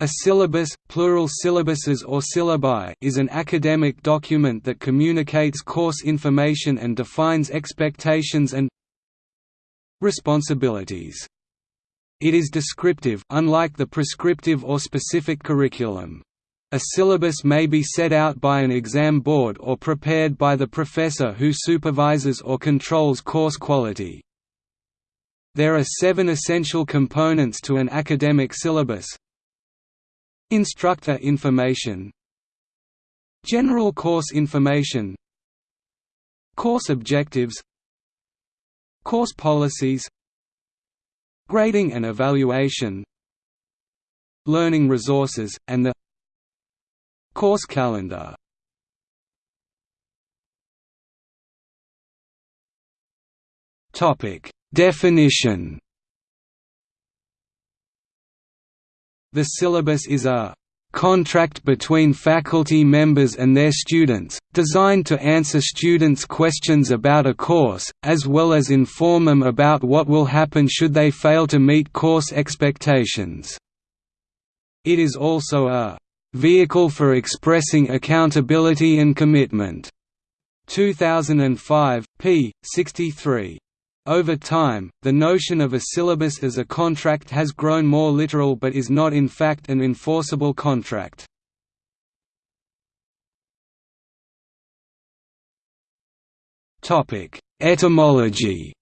A syllabus, plural syllabuses or syllabi is an academic document that communicates course information and defines expectations and responsibilities. It is descriptive unlike the prescriptive or specific curriculum. A syllabus may be set out by an exam board or prepared by the professor who supervises or controls course quality. There are seven essential components to an academic syllabus, Instructor information. General course information. Course objectives. Course policies. Grading and evaluation. Learning resources, and the Course calendar. Definition The syllabus is a contract between faculty members and their students, designed to answer students' questions about a course, as well as inform them about what will happen should they fail to meet course expectations. It is also a vehicle for expressing accountability and commitment. 2005, p. 63. Over time, the notion of a syllabus as a contract has grown more literal but is not in fact an enforceable contract. Etymology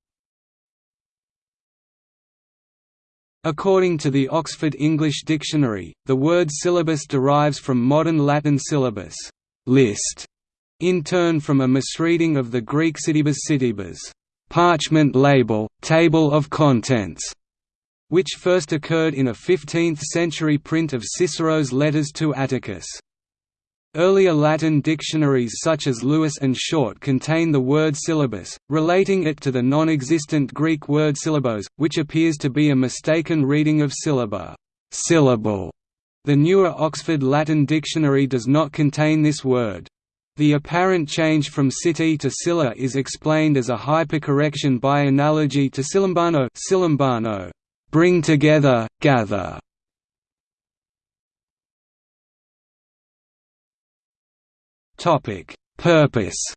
According to the Oxford English Dictionary, the word syllabus derives from modern Latin syllabus list, in turn from a misreading of the Greek syllabus syllabus parchment label, table of contents, which first occurred in a 15th-century print of Cicero's letters to Atticus. Earlier Latin dictionaries such as Lewis and Short contain the word syllabus, relating it to the non-existent Greek word syllabos, which appears to be a mistaken reading of syllaba syllable". The newer Oxford Latin Dictionary does not contain this word. The apparent change from city to Scylla is explained as a hypercorrection by analogy to silimbano, silimbano bring together, gather. Purpose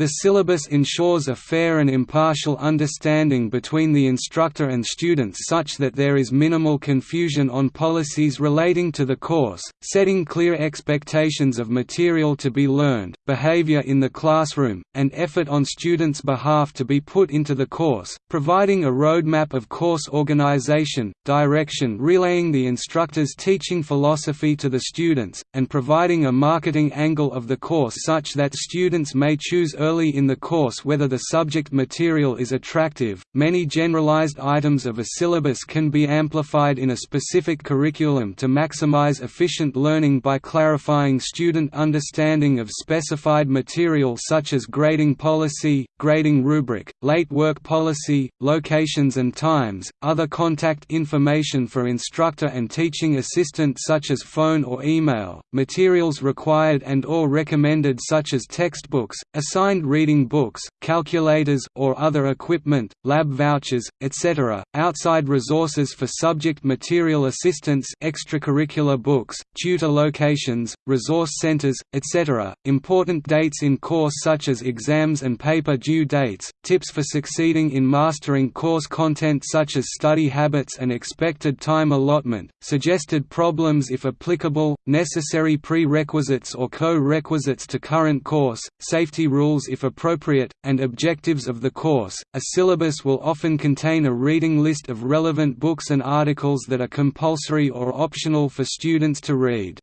The syllabus ensures a fair and impartial understanding between the instructor and students such that there is minimal confusion on policies relating to the course, setting clear expectations of material to be learned, behavior in the classroom, and effort on students' behalf to be put into the course, providing a roadmap of course organization, direction relaying the instructor's teaching philosophy to the students, and providing a marketing angle of the course such that students may choose early early in the course whether the subject material is attractive. Many generalized items of a syllabus can be amplified in a specific curriculum to maximize efficient learning by clarifying student understanding of specified material such as grading policy, grading rubric, late work policy, locations and times, other contact information for instructor and teaching assistant such as phone or email, materials required and or recommended such as textbooks, assigned reading books, calculators or other equipment, lab vouchers, etc., outside resources for subject material assistance extracurricular books, tutor locations, resource centers, etc., important dates in course such as exams and paper due dates, tips for succeeding in mastering course content such as study habits and expected time allotment, suggested problems if applicable, necessary prerequisites or co-requisites to current course, safety rules if appropriate, and objectives of the course. A syllabus will often contain a reading list of relevant books and articles that are compulsory or optional for students to read.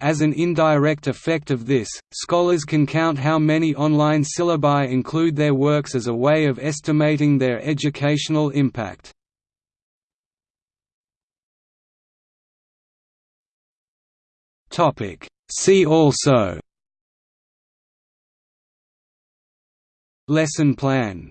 As an indirect effect of this, scholars can count how many online syllabi include their works as a way of estimating their educational impact. See also Lesson plan